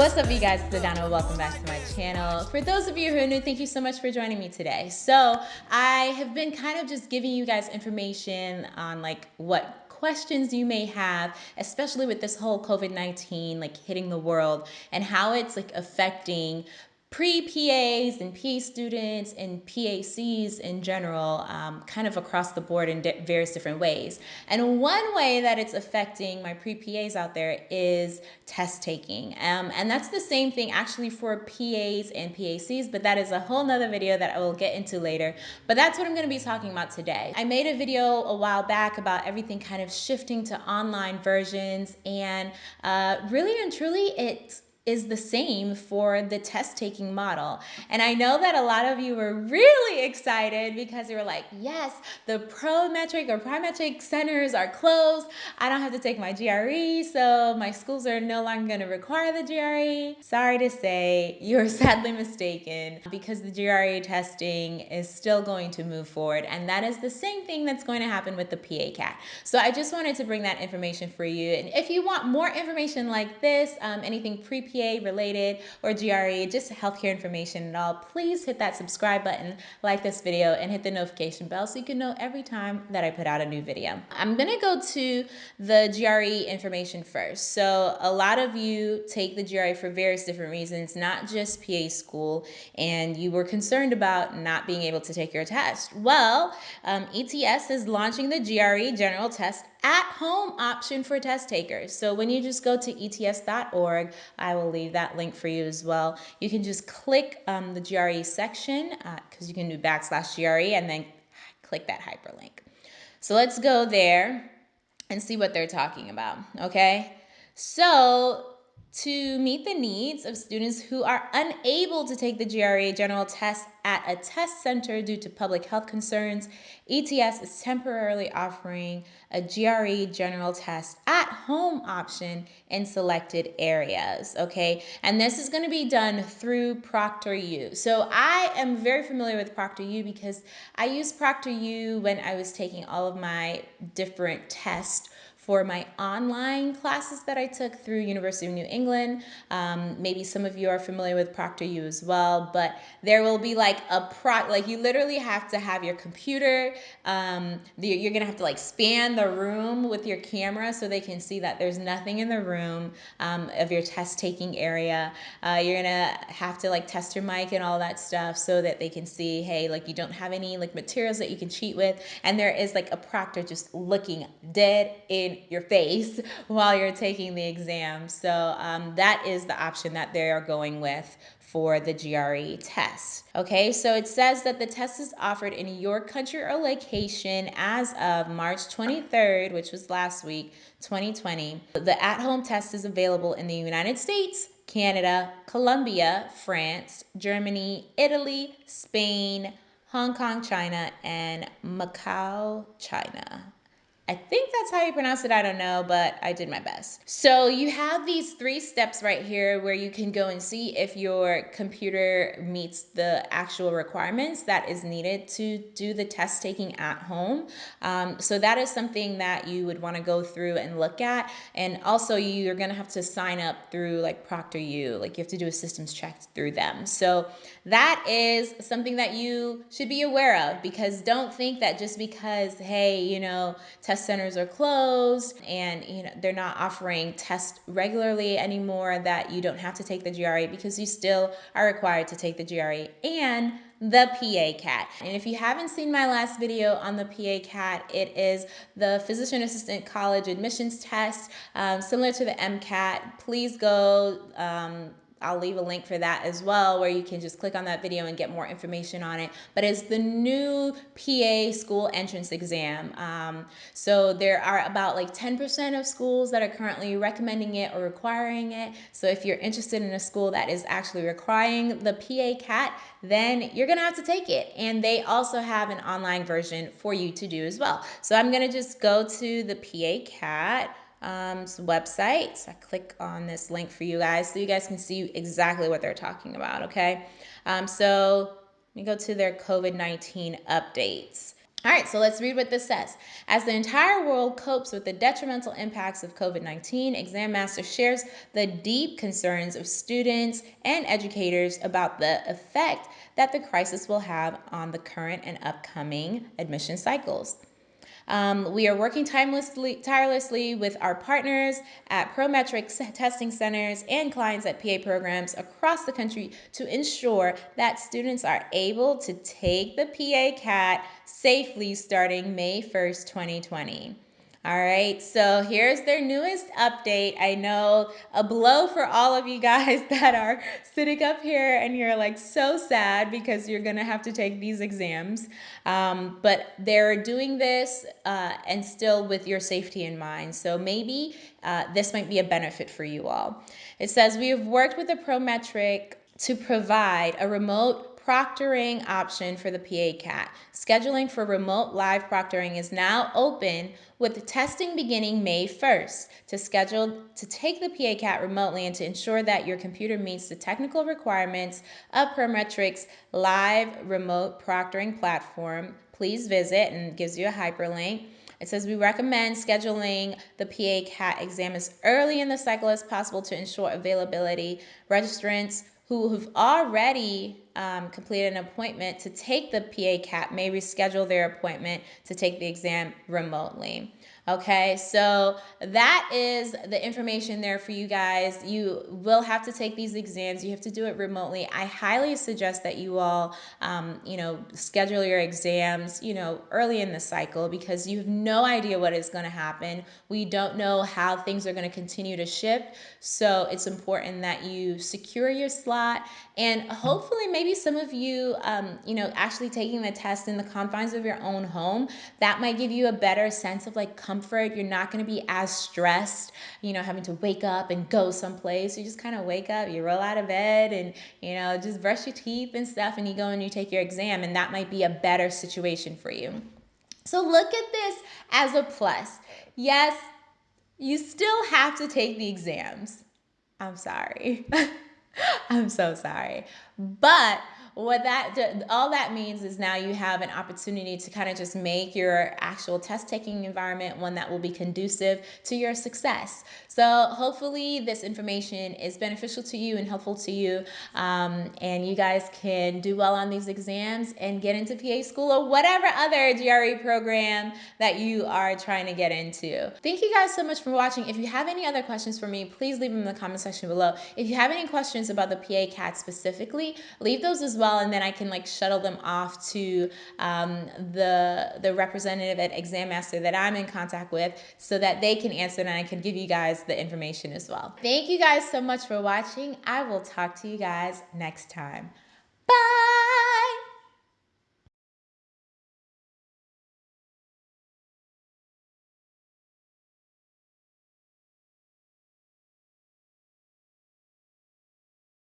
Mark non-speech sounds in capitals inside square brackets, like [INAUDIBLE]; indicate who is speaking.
Speaker 1: What's up, you guys? It's. Welcome back to my channel. For those of you who are new, thank you so much for joining me today. So I have been kind of just giving you guys information on like what questions you may have, especially with this whole COVID-19 like hitting the world and how it's like affecting pre-PAs and PA students and PACs in general, um, kind of across the board in di various different ways. And one way that it's affecting my pre-PAs out there is test taking. Um, and that's the same thing actually for PAs and PACs, but that is a whole nother video that I will get into later. But that's what I'm gonna be talking about today. I made a video a while back about everything kind of shifting to online versions and uh, really and truly it's is the same for the test taking model. And I know that a lot of you were really excited because you were like, yes, the pro metric or Prometric centers are closed. I don't have to take my GRE, so my schools are no longer going to require the GRE. Sorry to say, you're [LAUGHS] sadly mistaken because the GRE testing is still going to move forward. And that is the same thing that's going to happen with the PA CAT. So I just wanted to bring that information for you. And if you want more information like this, um, anything pre Related or GRE, just healthcare information and all, please hit that subscribe button, like this video, and hit the notification bell so you can know every time that I put out a new video. I'm gonna go to the GRE information first. So a lot of you take the GRE for various different reasons, not just PA school, and you were concerned about not being able to take your test. Well, um, ETS is launching the GRE general test at home option for test takers. So when you just go to ets.org, I will leave that link for you as well. You can just click um, the GRE section because uh, you can do backslash GRE and then click that hyperlink. So let's go there and see what they're talking about, okay? So to meet the needs of students who are unable to take the GRE general test at a test center due to public health concerns, ETS is temporarily offering a GRE general test at home option in selected areas, okay? And this is gonna be done through ProctorU. So I am very familiar with ProctorU because I used ProctorU when I was taking all of my different tests for my online classes that I took through University of New England. Um, maybe some of you are familiar with ProctorU as well, but there will be like a pro, like you literally have to have your computer. Um, you're gonna have to like span the room with your camera so they can see that there's nothing in the room um, of your test taking area. Uh, you're gonna have to like test your mic and all that stuff so that they can see, hey, like you don't have any like materials that you can cheat with. And there is like a proctor just looking dead in your face [LAUGHS] while you're taking the exam. So um, that is the option that they are going with for the GRE test. Okay, so it says that the test is offered in your country or location as of March 23rd, which was last week, 2020. The at-home test is available in the United States, Canada, Colombia, France, Germany, Italy, Spain, Hong Kong, China, and Macau, China. I think that's how you pronounce it. I don't know, but I did my best. So you have these three steps right here where you can go and see if your computer meets the actual requirements that is needed to do the test taking at home. Um, so that is something that you would want to go through and look at. And also you're going to have to sign up through like ProctorU, like you have to do a systems check through them. So that is something that you should be aware of because don't think that just because, hey, you know, test test centers are closed and you know they're not offering tests regularly anymore that you don't have to take the GRE because you still are required to take the GRE and the PA CAT. And if you haven't seen my last video on the PA CAT, it is the Physician Assistant College Admissions Test, um, similar to the MCAT. Please go um, I'll leave a link for that as well where you can just click on that video and get more information on it. But it's the new PA school entrance exam. Um, so there are about like 10% of schools that are currently recommending it or requiring it. So if you're interested in a school that is actually requiring the PA CAT, then you're gonna have to take it. And they also have an online version for you to do as well. So I'm gonna just go to the PA CAT um, website. So I click on this link for you guys so you guys can see exactly what they're talking about, okay? Um, so let me go to their COVID-19 updates. All right, so let's read what this says. As the entire world copes with the detrimental impacts of COVID 19, Exam Master shares the deep concerns of students and educators about the effect that the crisis will have on the current and upcoming admission cycles. Um, we are working tirelessly, tirelessly with our partners at Prometrics testing centers and clients at PA programs across the country to ensure that students are able to take the PA CAT safely starting May 1st, 2020. All right, so here's their newest update. I know a blow for all of you guys [LAUGHS] that are sitting up here and you're like so sad because you're gonna have to take these exams. Um, but they're doing this uh, and still with your safety in mind. So maybe uh, this might be a benefit for you all. It says, We have worked with the Prometric to provide a remote proctoring option for the PA CAT. Scheduling for remote live proctoring is now open with testing beginning May 1st to schedule to take the PA CAT remotely and to ensure that your computer meets the technical requirements of Prometric's live remote proctoring platform. Please visit and gives you a hyperlink. It says we recommend scheduling the PA CAT exam as early in the cycle as possible to ensure availability. Registrants who have already um, completed an appointment to take the PA CAT may reschedule their appointment to take the exam remotely. Okay, so that is the information there for you guys. You will have to take these exams. You have to do it remotely. I highly suggest that you all, um, you know, schedule your exams, you know, early in the cycle because you have no idea what is going to happen. We don't know how things are going to continue to shift. So it's important that you secure your slot and hopefully maybe some of you, um, you know, actually taking the test in the confines of your own home, that might give you a better sense of like comfort. You're not going to be as stressed, you know, having to wake up and go someplace. You just kind of wake up, you roll out of bed and, you know, just brush your teeth and stuff, and you go and you take your exam, and that might be a better situation for you. So look at this as a plus. Yes, you still have to take the exams. I'm sorry. [LAUGHS] I'm so sorry. But what that all that means is now you have an opportunity to kind of just make your actual test taking environment one that will be conducive to your success. So hopefully this information is beneficial to you and helpful to you um, and you guys can do well on these exams and get into pa school or whatever other gre program that you are trying to get into. Thank you guys so much for watching. If you have any other questions for me please leave them in the comment section below. If you have any questions about the pa cat specifically leave those as well well, and then I can like shuttle them off to um, the the representative at Exam Master that I'm in contact with, so that they can answer and I can give you guys the information as well. Thank you guys so much for watching. I will talk to you guys next time. Bye.